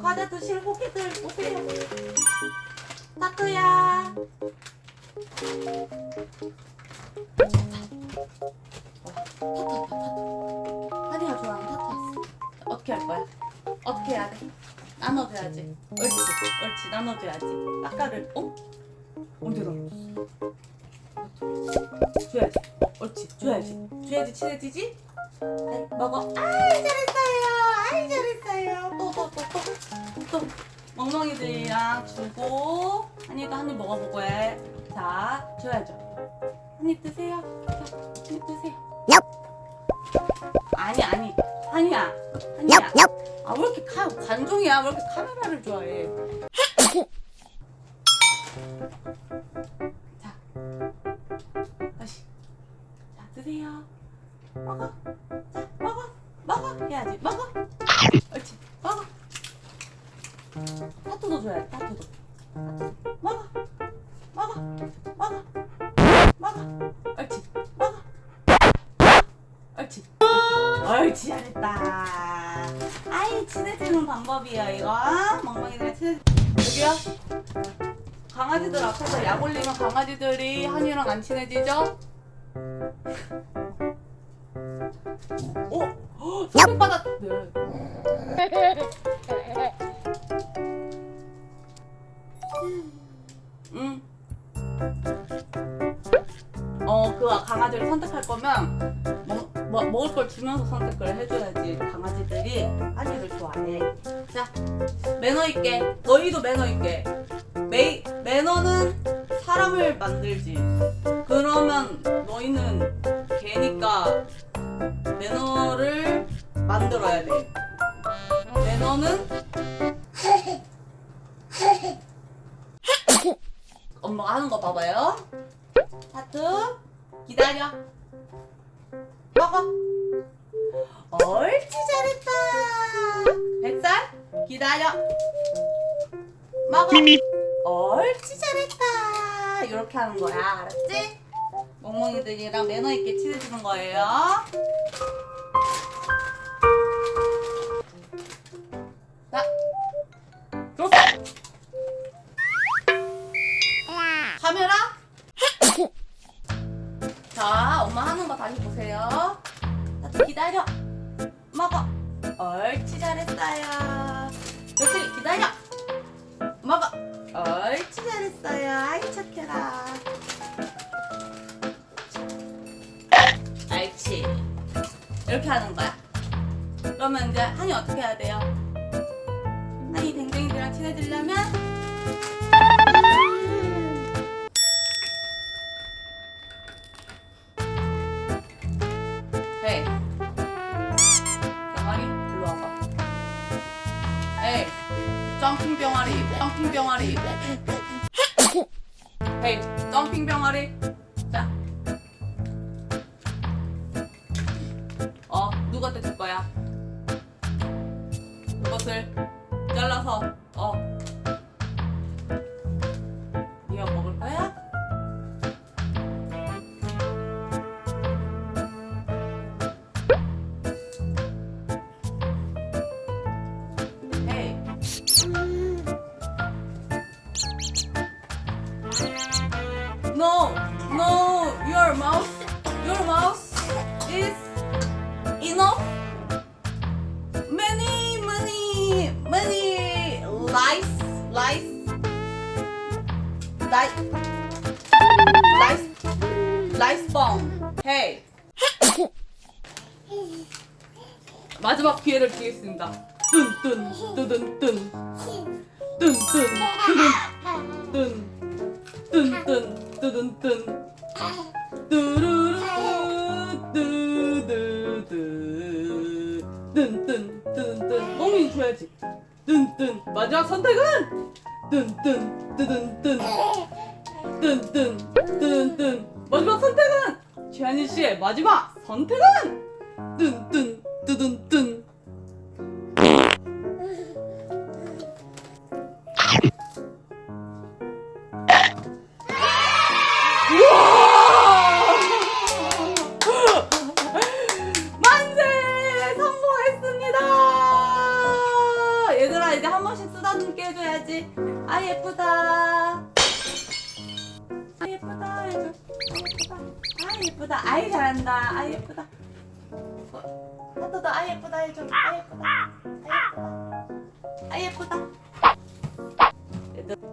과자 드실 호기들 오세요. 타투야. 타투 타투. 하니가 좋아하는 타투. 어떻게 할 거야? 어떻게 해야 돼? 나눠줘야지. 옳지, 옳지, 나눠줘야지. 아까를, 어? 언제 나눠줬어? 줘야지. 어, 옳지, 줘야지. 줘야지 친해지지? 네, 먹어. 아이, 잘했어요. 아이, 잘했어요. 또, 또, 또, 또. 또. 멍멍이들이랑 주고, 한이도 한 입 먹어보고 해. 자, 줘야죠. 한 입 드세요. 자, 한입 드세요. 아니, 아니. 한이야. 한이야. 아, 왜 이렇게 카, 관종이야? 왜 이렇게 카메라를 좋아해? 자, 다시. 자, 드세요. 먹어. 자, 먹어. 해야지. 먹어. 옳지. 먹어. 타투도 줘야 돼. 타투도. 먹어. 먹어. 먹어. 먹어. 옳지. 먹어. 옳지. 옳지. 잘했다. 아이, 친해지는 방법이에요, 이거. 멍멍이들이랑 친해지. 여기요. 강아지들 앞에서 약 올리면 강아지들이 한이랑 안 친해지죠? 오! 어? 선택받았... 네. 응. 어, 그 강아지를 선택할 거면 먹, 뭐, 먹을 걸 주면서 선택을 해줘야지 강아지들이 한이를 좋아해. 자, 매너 있게. 너희도 매너 있게. 매, 매너는 사람을 만들지. 그러면 너희는 개니까 매너를 만들어야 돼. 매너는 엄마가 하는 거 봐봐요. 하트 기다려. 먹어. 옳지 잘했다. 뱃살 기다려. 먹어. 옳지 잘했다. 이렇게 하는 거야. 알았지? 멍멍이들이랑 매너 있게 친해지는 거예요. 자, 좋았어. 카메라. 자, 엄마 하는 거 다시 보세요. 자, 기다려. 먹어. 옳지 잘했어요. 이렇게 하는 거야. 그러면 이제 한이 어떻게 해야 돼요? 한이 댕댕이들이랑 친해지려면? 헤이. 병아리 일로 와봐. 에이. 점핑 병아리 점핑 병아리. 헤이. 점핑 병아리. 자 이것을 잘라서 어 네가 먹을 거야? 헤이 No, no, your mouth, your mouth is enough. Lice, lice, lice bomb. Hey. 마지막 기회를 드리겠습니다. 뚠뚠 뚜둔 뚠 뚠뚠 뚜둔 뚠 뚠뚠 뚜둔 뚠 뚜루루 뚜두두. 뚠뚠 뚜둔 멍이 줘야지. 뚠뚠 마지막 선택은 뚠 뚠뚠 뚜둔 뚠 마지막 선택은 최한희 씨의 마지막 선택은? 뚠뚠 뚜둔 아 눈깨 해줘야지. 아 예쁘다. 아 예쁘다. 아 예쁘다. 아 예쁘다. 아이 잘한다. 아 예쁘다. 어, 하도 더아 예쁘다 해줘. 아 예쁘다. 아 예쁘다. 아 예쁘다.